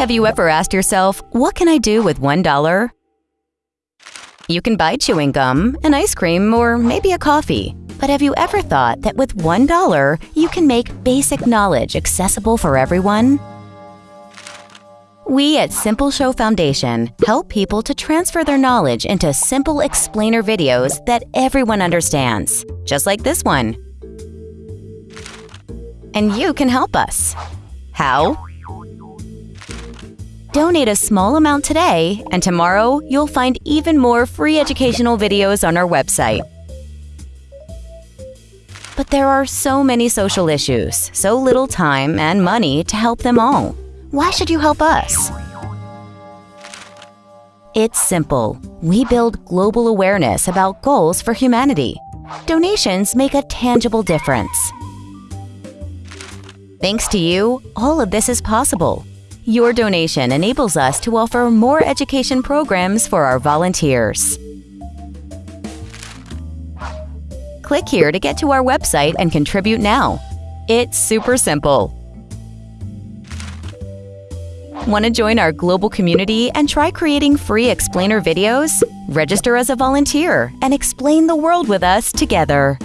Have you ever asked yourself, what can I do with $1? You can buy chewing gum, an ice cream, or maybe a coffee. But have you ever thought that with $1, you can make basic knowledge accessible for everyone? We at Simple Show Foundation help people to transfer their knowledge into simple explainer videos that everyone understands, just like this one. And you can help us. How? Donate a small amount today, and tomorrow you'll find even more free educational videos on our website. But there are so many social issues, so little time and money to help them all. Why should you help us? It's simple. We build global awareness about goals for humanity. Donations make a tangible difference. Thanks to you, all of this is possible. Your donation enables us to offer more education programs for our volunteers. Click here to get to our website and contribute now. It's super simple. Want to join our global community and try creating free explainer videos? Register as a volunteer and explain the world with us together.